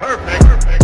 Perfect. Perfect.